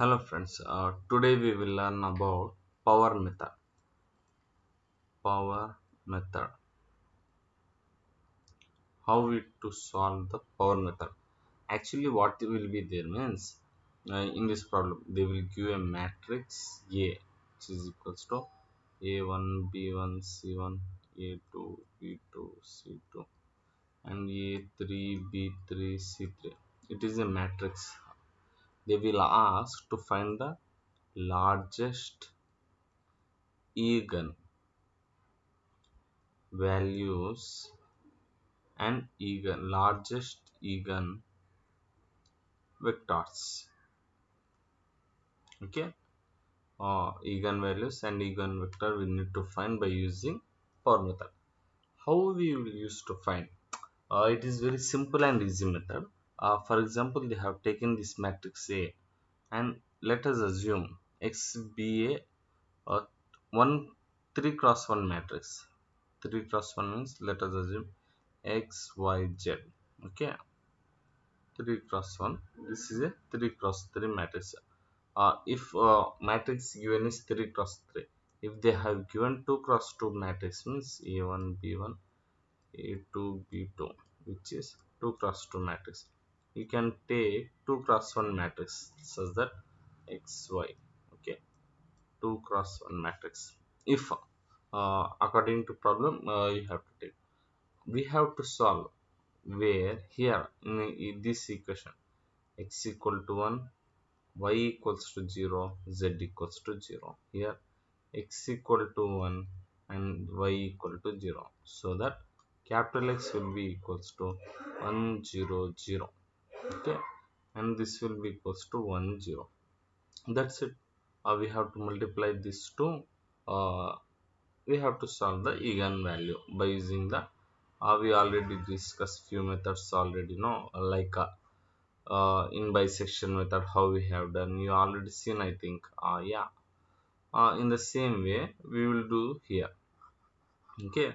Hello friends, uh, today we will learn about power method. Power method. How we to solve the power method. Actually what will be there means uh, in this problem they will give a matrix A which is equals to A1, B1, C1, A2, B2, C2 and A3, B3, C3. It is a matrix. They will ask to find the largest eigen values and eigen largest eigen vectors. Okay? Uh, eigenvalues and eigen vector we need to find by using power method. How we will use to find? Uh, it is very simple and easy method uh, for example they have taken this matrix a and let us assume X B A a, a 1 3 cross 1 matrix. 3 cross 1 means let us assume x y z. Okay? 3 cross 1 this is a 3 cross 3 matrix. Uh, if uh, matrix given is 3 cross 3 if they have given 2 cross 2 matrix means a1 b1 a2 b2 which is 2 cross 2 matrix you can take 2 cross 1 matrix such that xy okay? 2 cross 1 matrix. If uh, according to problem uh, you have to take. We have to solve where here in this equation x equal to 1 y equals to 0 z equals to 0 here x equal to 1 and y equal to 0 so that capital X will be equals to 1 0 0 okay? And this will be equals to 1 0 that's it. Uh, we have to multiply this to uh, we have to solve the eigen value by using the uh, we already discussed few methods already know like uh, uh, in bisection method how we have done. You already seen i think. Uh, yeah. Uh, in the same way we will do here. Okay?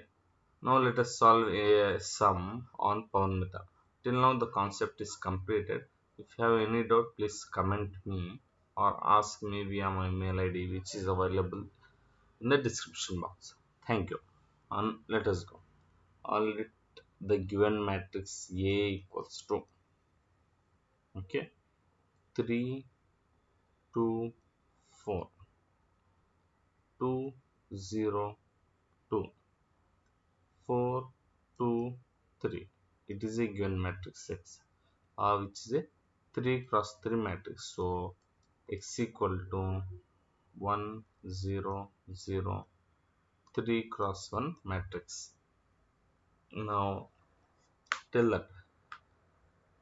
Now let us solve a sum on power method till now the concept is completed. If you have any doubt please comment me or ask me via my mail id which is available in the description box. Thank you. And let us go. I'll let the given matrix A equals to okay. 3 2 4 2 0 2 4 2 3 it is a given matrix X uh, which is a 3 cross 3 matrix. So X equal to 1 0 0 3 cross 1 matrix. Now tell that.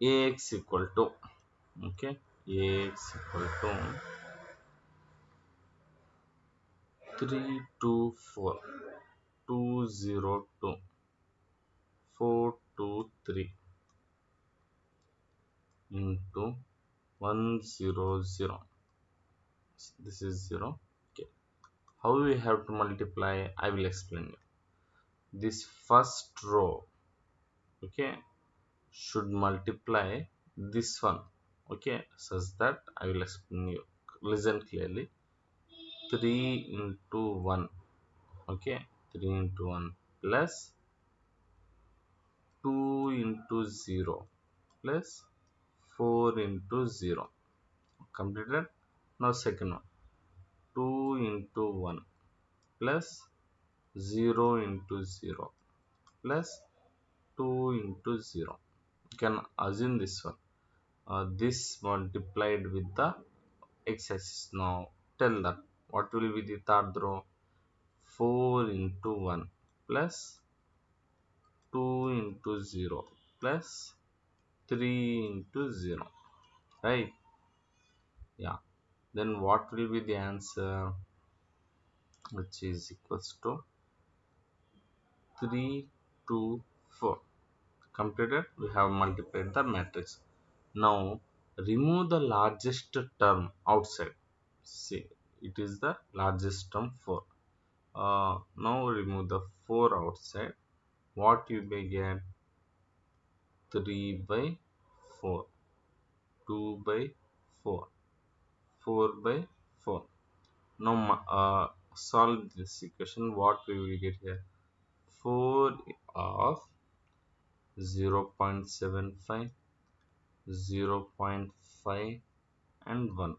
Ax equal to okay ax equal to 3 2 4 2 0 2 4 2 3 into 1 0 0 this is 0 okay. How we have to multiply i will explain you. This first row okay should multiply this one okay such that i will explain you listen clearly. 3 into 1 okay 3 into 1 plus 2 into 0 plus 4 into 0 completed. Now second one. 2 into 1 plus 0 into 0 plus 2 into 0 you can assume this one. Uh, this multiplied with the x-axis. Now tell that what will be the third row? 4 into 1 plus 2 into 0 plus 3 into 0 right? Yeah. Then what will be the answer? Which is equals to 3 2 4 completed? We have multiplied the matrix. Now remove the largest term outside. See it is the largest term 4 uh, now remove the 4 outside what you may get 3 by 4 2 by 4 4 by 4 now uh, solve this equation. What we will get here? 4 of 0 0.75 0 0.5 and 1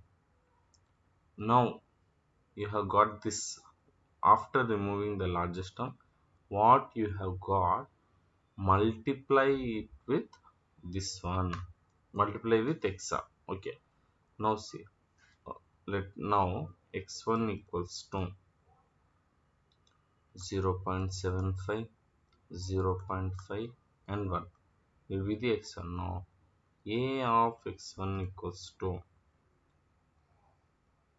now you have got this after removing the largest term what you have got multiply it with this one. Multiply with exa okay. Now see. Let now x1 equals to 0 0.75 0 0.5 and 1 will be the x1 now a of x1 equals to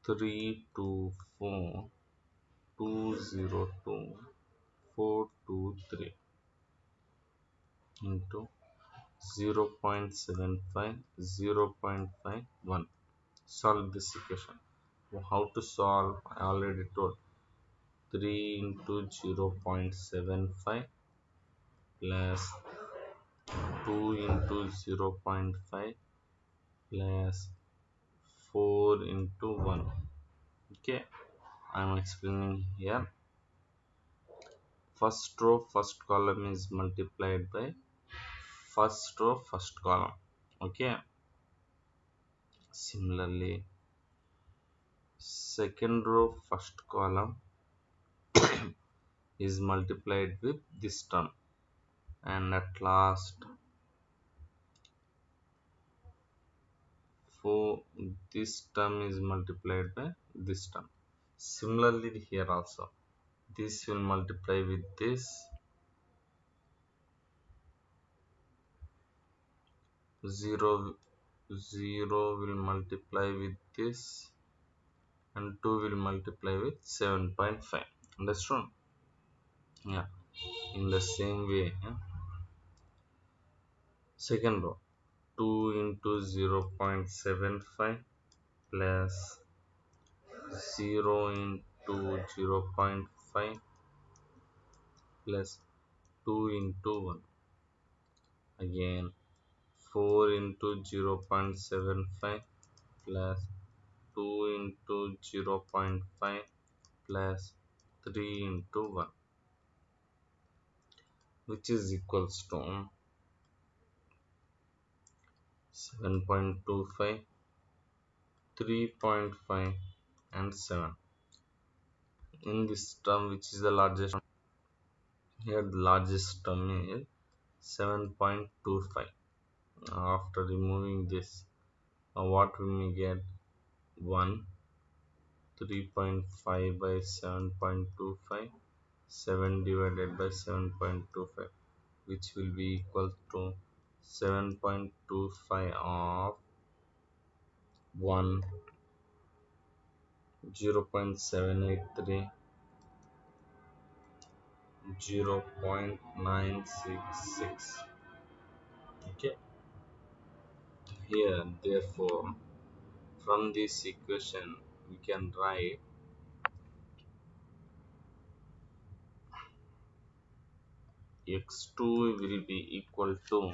3 2 4 202 423 into 0 0.75 0 0.51 solve this equation. How to solve? I already told. 3 into 0 0.75 plus 2 into 0 0.5 plus 4 into 1 okay i'm explaining here first row first column is multiplied by first row first column. Okay. Similarly second row first column is multiplied with this term. And at last for this term is multiplied by this term. Similarly here also this will multiply with this. 0 0 will multiply with this and 2 will multiply with 7.5 understood? Yeah in the same way yeah? second row 2 into 0 0.75 plus 0 into 0 0.5 plus 2 into 1 again 4 into 0 0.75 plus 2 into 0 0.5 plus 3 into 1 which is equals to 7.25 3.5 and 7 in this term which is the largest here the largest term is 7.25 after removing this uh, what we may get? 1 3.5 by 7.25 7 divided by 7.25 which will be equal to 7.25 of 1 0 0.783 0 0.966 okay. Here therefore from this equation we can write x2 will be equal to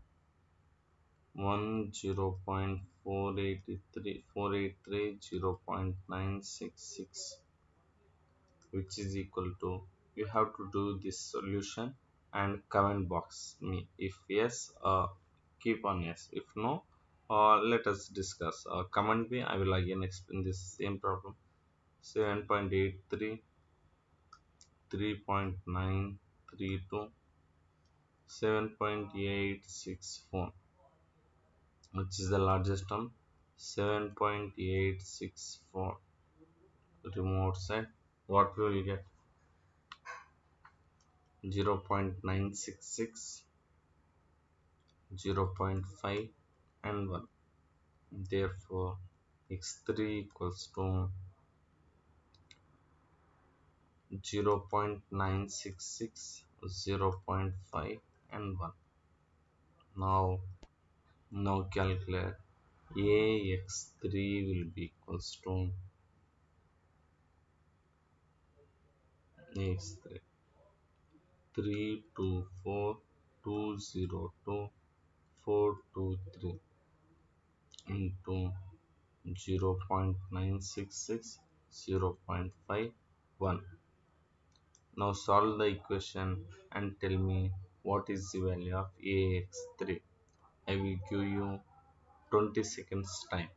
3 to 4 202 423 into 1 0 0.483 483 0 0.966 which is equal to you have to do this solution and comment box me. If yes uh, keep on yes. If no uh, let us discuss. Uh, comment me i will again explain this same problem. 7.83 3.932 7.864 which is the largest term 7.864 remote side eh? what will you get? 0 0.966 0 0.5 and 1 therefore x3 equals to 0 0.966 0 0.5 and 1 now now calculate ax3 will be equals to ax3 3 2 4 2 0 2 4 2 3 into 0 0.966 0 0.51 now solve the equation and tell me what is the value of ax3 i will give you 20 seconds time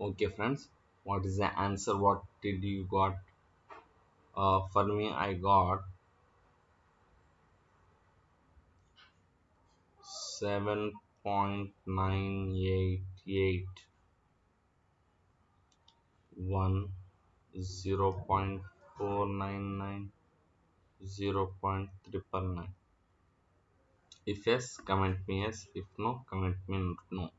okay friends what is the answer? What did you got? Uh, for me i got 7.988 1 0 0.499 0 0.999 if yes comment me yes. If no comment me no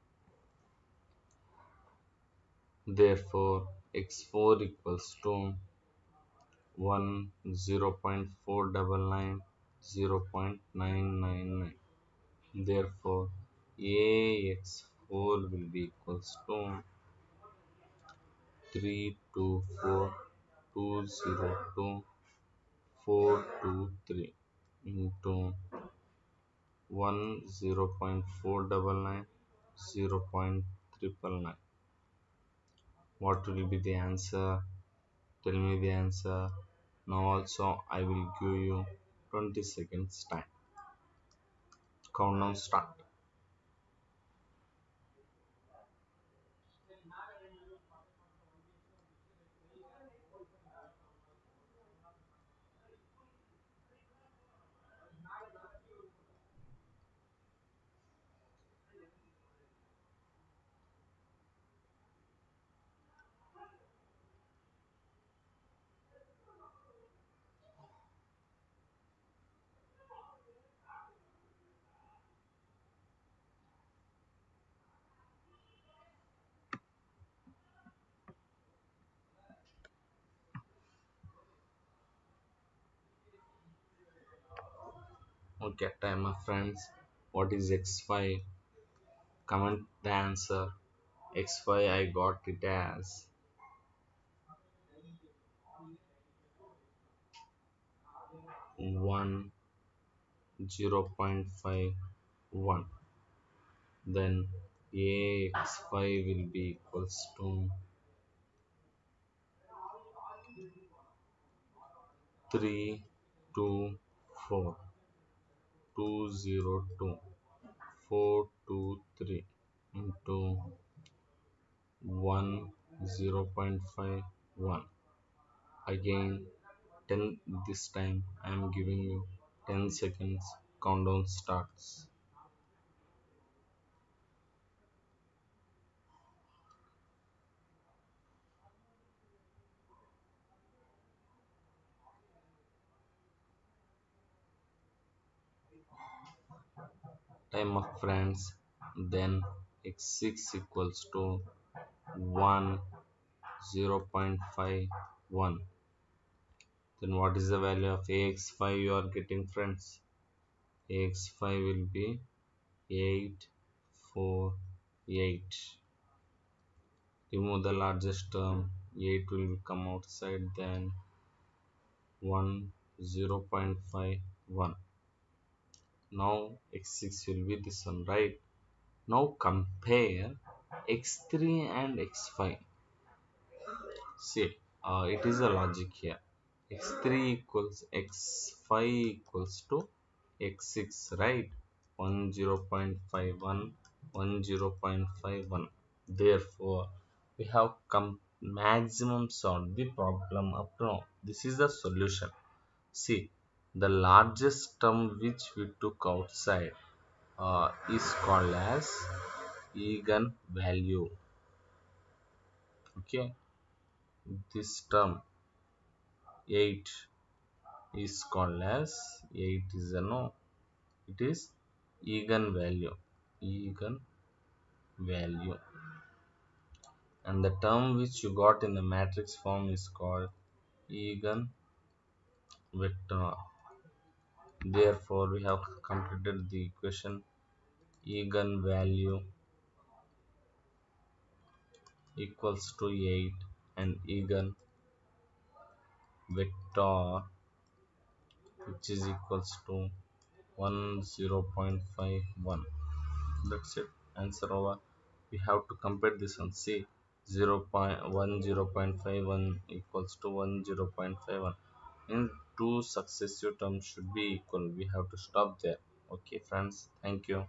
therefore x4 equals to 1 0 0.499 0 0.999 therefore ax4 will be equals to 324 202 423 into 1 0 0.499 0 0.399 what will be the answer tell me the answer now also i will give you 20 seconds time. Countdown start okay my friends. What is x5 comment the answer. X5 i got it as. 1 0 0.51 then ax5 will be equals to 3 2 4 202 423 into 1 0 0.51 again 10 this time I am giving you 10 seconds countdown starts time of friends then x6 equals to 1 0 0.51 then what is the value of ax5 you are getting friends. Ax5 will be 8 4 8 remove the largest term. 8 will come outside then 1 0 0.51 now x6 will be this one right? Now compare x3 and x5 see uh, it is a logic here. X3 equals x5 equals to x6 right? 1 0.51 1 0.51 therefore we have come maximum solved the problem up now. This is the solution. See the largest term which we took outside uh, is called as eigen value okay? This term 8 is called as 8 is a no. It is eigenvalue. Eigenvalue. And the term which you got in the matrix form is called eigenvector therefore we have completed the equation. Eigen value equals to 8 and eigen vector which is equals to 1 0.51 that's it. Answer over. We have to compare this one. See 0 0.1 0.51 equals to 1 0.51 in two successive terms should be equal. We have to stop there. Okay friends. Thank you